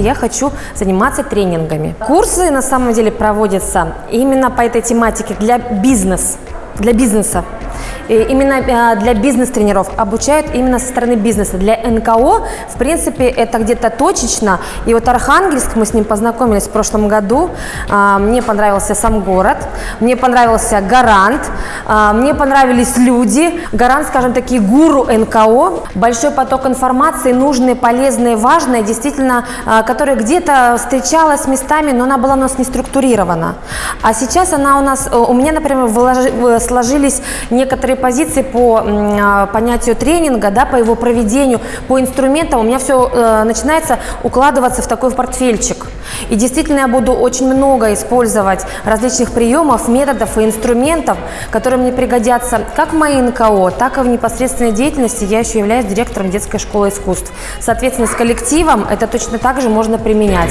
Я хочу заниматься тренингами. Курсы на самом деле проводятся именно по этой тематике для бизнес, для бизнеса. Именно э, для бизнес-тренеров обучают именно со стороны бизнеса. Для НКО, в принципе, это где-то точечно. И вот Архангельск, мы с ним познакомились в прошлом году. А, мне понравился сам город, мне понравился Гарант, а, мне понравились люди. Гарант, скажем такие, гуру НКО. Большой поток информации, нужные, полезные, важные, действительно, а, которая где-то встречалась местами, но она была у нас не структурирована. А сейчас она у нас, у меня, например, сложились некоторые позиции по а, понятию тренинга, да, по его проведению, по инструментам, у меня все э, начинается укладываться в такой портфельчик. И действительно я буду очень много использовать различных приемов, методов и инструментов, которые мне пригодятся как в моей НКО, так и в непосредственной деятельности. Я еще являюсь директором детской школы искусств. Соответственно, с коллективом это точно так же можно применять.